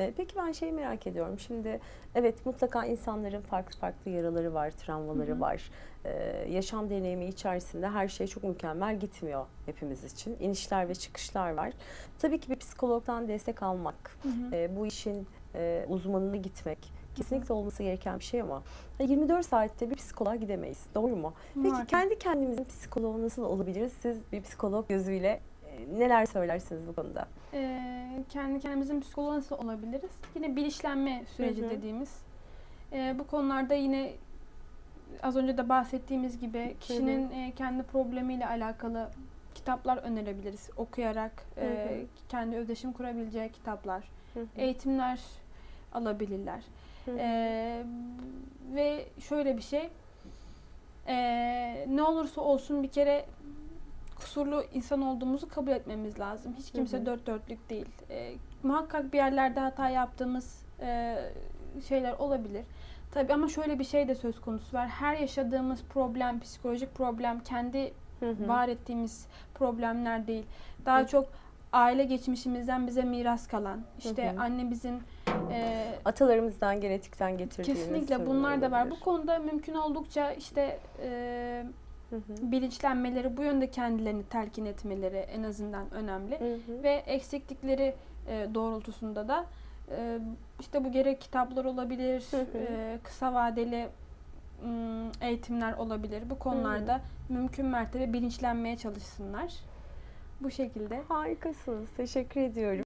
E, peki ben şeyi merak ediyorum. Şimdi evet mutlaka insanların farklı farklı yaraları var, travmaları var. E, yaşam deneyimi içerisinde her şey çok mükemmel gitmiyor hepimiz için. İnişler ve çıkışlar var. Tabii ki bir psikologdan destek almak, e, bu işin e, uzmanına gitmek kesinlikle olması gereken bir şey ama 24 saatte bir psikoloğa gidemeyiz. Doğru mu? Peki kendi kendimizin psikoloğu nasıl olabiliriz? Siz bir psikolog gözüyle e, neler söylersiniz bu konuda? Ee, kendi kendimizin psikoloğu nasıl olabiliriz? Yine bilinçlenme süreci Hı hı. dediğimiz. Ee, bu konularda yine az önce de bahsettiğimiz gibi kişinin e, kendi problemiyle alakalı kitaplar önerebiliriz. Okuyarak e, Hı hı. kendi özdeşim kurabileceği kitaplar, Hı hı. eğitimler alabilirler. Hı hı. Ee, ve şöyle bir şey, ee, ne olursa olsun bir kere kusurlu insan olduğumuzu kabul etmemiz lazım. Hiç kimse Hı hı. dört dörtlük değil. Ee, muhakkak bir yerlerde hata yaptığımız ee, şeyler olabilir. Tabii ama şöyle bir şey de söz konusu var. Her yaşadığımız problem, psikolojik problem kendi Hı hı. var ettiğimiz problemler değil. Daha Hı. çok aile geçmişimizden bize miras kalan, işte Hı hı. annemizin ee, Atalarımızdan genetikten getirdiğimiz Kesinlikle bunlar da var. Bu konuda mümkün oldukça işte e, Hı hı. bilinçlenmeleri, bu yönde kendilerini telkin etmeleri en azından önemli. Hı hı. Ve eksiklikleri e, doğrultusunda da e, işte bu gerek kitaplar olabilir, Hı hı. e, kısa vadeli eğitimler olabilir. Bu konularda mümkün mertebe bilinçlenmeye çalışsınlar. Bu şekilde. Harikasınız. Teşekkür ediyorum.